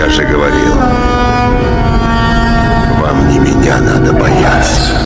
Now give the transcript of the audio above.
Я же говорил, вам не меня надо бояться.